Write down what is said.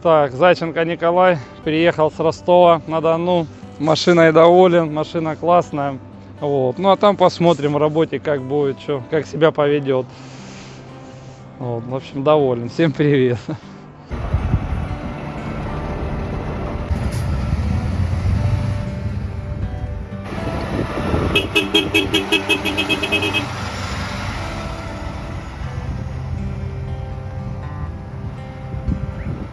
Так, Зайченко Николай приехал с Ростова на Дону. Машиной доволен, машина классная. Вот. Ну а там посмотрим в работе, как будет, что, как себя поведет. Вот, в общем, доволен. Всем привет.